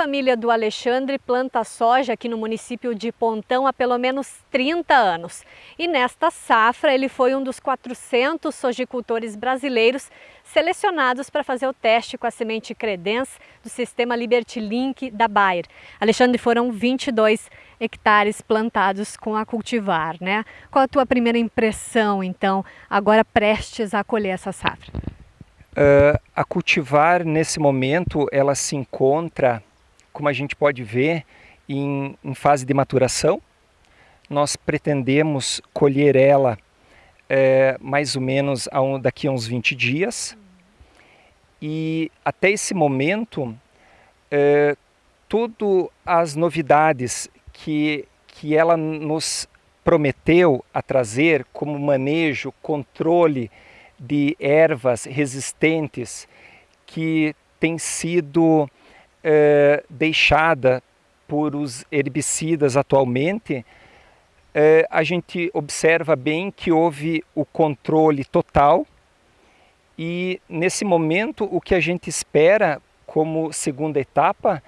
Família do Alexandre planta soja aqui no município de Pontão há pelo menos 30 anos. E nesta safra ele foi um dos 400 sojicultores brasileiros selecionados para fazer o teste com a semente Credence do sistema Liberty Link da Bayer. Alexandre, foram 22 hectares plantados com a cultivar, né? Qual a tua primeira impressão, então, agora prestes a colher essa safra? Uh, a cultivar, nesse momento, ela se encontra como a gente pode ver, em, em fase de maturação. Nós pretendemos colher ela é, mais ou menos a um, daqui a uns 20 dias. E até esse momento, é, todas as novidades que, que ela nos prometeu a trazer, como manejo, controle de ervas resistentes, que tem sido é, deixada por os herbicidas atualmente, é, a gente observa bem que houve o controle total e nesse momento o que a gente espera como segunda etapa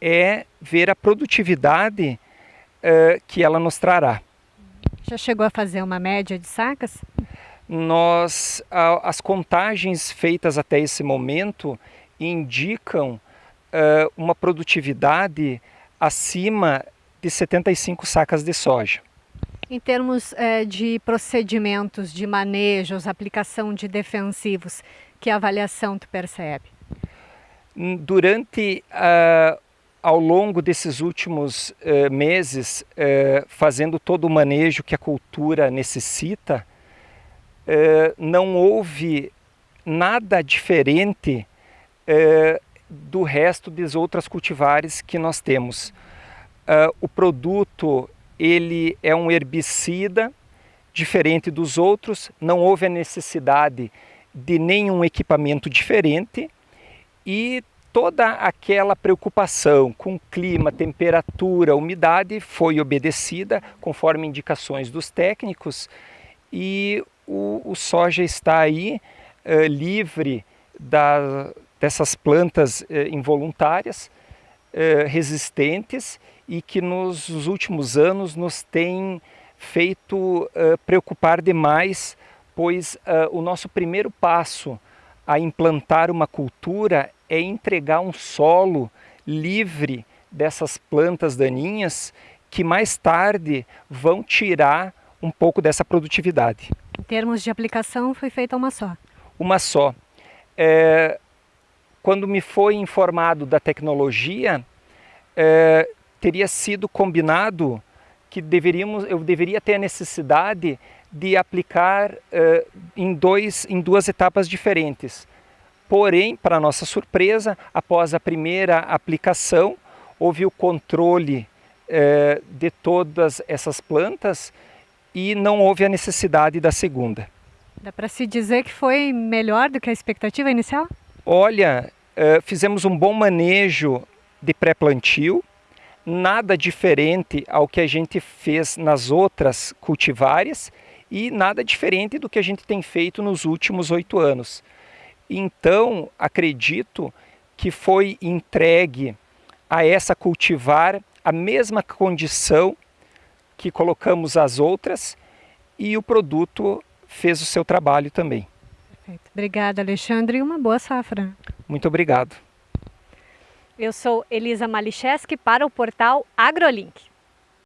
é ver a produtividade é, que ela nos trará. Já chegou a fazer uma média de sacas? Nós, a, as contagens feitas até esse momento indicam uh, uma produtividade acima de 75 sacas de soja. Em termos uh, de procedimentos de manejos, aplicação de defensivos, que avaliação tu percebe? Durante, uh, ao longo desses últimos uh, meses, fazendo todo o manejo que a cultura necessita, não houve nada diferente do resto das outras cultivares que nós temos. Uh, o produto ele é um herbicida diferente dos outros, não houve a necessidade de nenhum equipamento diferente e toda aquela preocupação com clima, temperatura, umidade foi obedecida conforme indicações dos técnicos e o, o soja está aí uh, livre da, dessas plantas eh, involuntárias, eh, resistentes e que nos últimos anos nos tem feito eh, preocupar demais, pois eh, o nosso primeiro passo a implantar uma cultura é entregar um solo livre dessas plantas daninhas que mais tarde vão tirar um pouco dessa produtividade. Em termos de aplicação, foi feita uma só? Uma só. É, quando me foi informado da tecnologia, é, teria sido combinado que deveríamos, eu deveria ter a necessidade de aplicar é, em, dois, em duas etapas diferentes. Porém, para nossa surpresa, após a primeira aplicação, houve o controle é, de todas essas plantas e não houve a necessidade da segunda. Dá para se dizer que foi melhor do que a expectativa inicial? Olha, uh, fizemos um bom manejo de pré-plantio, nada diferente ao que a gente fez nas outras cultivares e nada diferente do que a gente tem feito nos últimos oito anos. Então, acredito que foi entregue a essa cultivar a mesma condição que colocamos as outras e o produto fez o seu trabalho também. Perfeito. Obrigada, Alexandre, e uma boa safra. Muito obrigado. Eu sou Elisa Malicheski para o portal AgroLink.